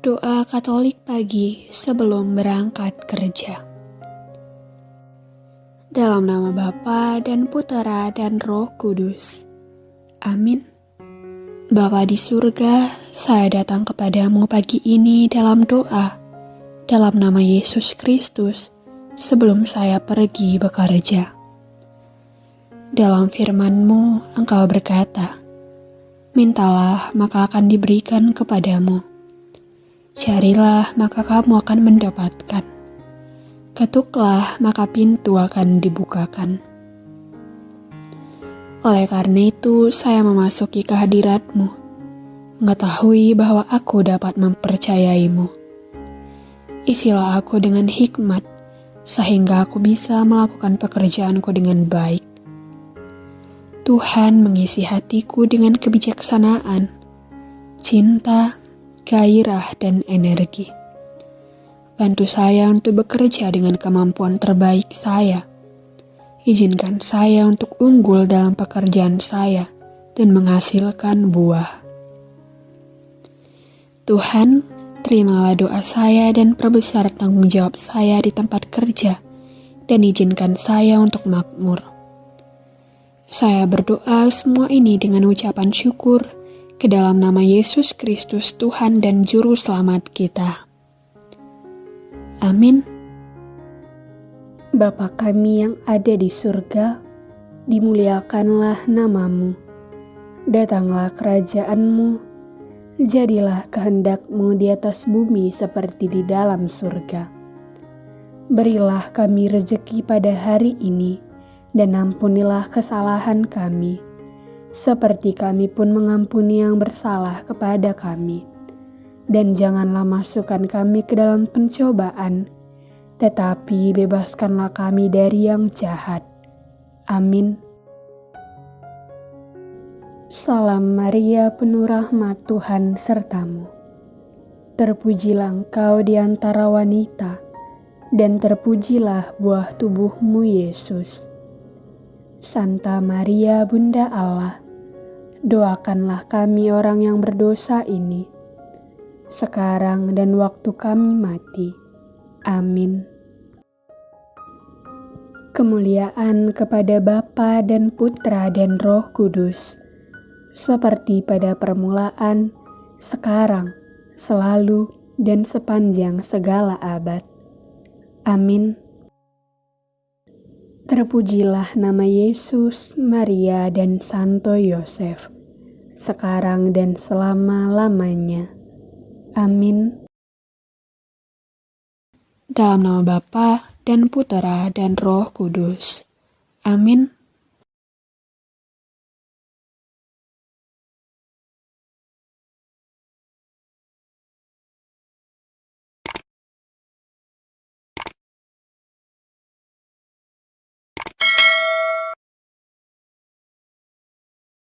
Doa Katolik pagi sebelum berangkat kerja. Dalam nama Bapa dan Putera dan Roh Kudus. Amin. Bapa di surga, saya datang kepadamu pagi ini dalam doa dalam nama Yesus Kristus, sebelum saya pergi bekerja. Dalam firman-Mu, Engkau berkata, Mintalah, maka akan diberikan kepadamu Carilah, maka kamu akan mendapatkan. Ketuklah, maka pintu akan dibukakan. Oleh karena itu, saya memasuki kehadiratmu, mengetahui bahwa aku dapat mempercayaimu. Isilah aku dengan hikmat, sehingga aku bisa melakukan pekerjaanku dengan baik. Tuhan mengisi hatiku dengan kebijaksanaan, cinta, gairah, dan energi. Bantu saya untuk bekerja dengan kemampuan terbaik saya. Izinkan saya untuk unggul dalam pekerjaan saya dan menghasilkan buah. Tuhan, terimalah doa saya dan perbesar tanggung jawab saya di tempat kerja, dan izinkan saya untuk makmur. Saya berdoa semua ini dengan ucapan syukur ke dalam nama Yesus Kristus Tuhan dan Juru Selamat kita. Amin. Bapa kami yang ada di surga, dimuliakanlah namamu. Datanglah kerajaanmu, jadilah kehendakmu di atas bumi seperti di dalam surga. Berilah kami rejeki pada hari ini, dan ampunilah kesalahan kami, seperti kami pun mengampuni yang bersalah kepada kami. Dan janganlah masukkan kami ke dalam pencobaan, tetapi bebaskanlah kami dari yang jahat. Amin. Salam Maria, penuh rahmat Tuhan sertamu. Terpujilah engkau di antara wanita, dan terpujilah buah tubuhmu Yesus. Santa Maria, Bunda Allah, doakanlah kami orang yang berdosa ini, sekarang dan waktu kami mati. Amin. Kemuliaan kepada Bapa dan Putra dan Roh Kudus, seperti pada permulaan, sekarang, selalu, dan sepanjang segala abad. Amin. Terpujilah nama Yesus, Maria, dan Santo Yosef sekarang dan selama-lamanya. Amin. Dalam nama Bapa dan Putera dan Roh Kudus. Amin.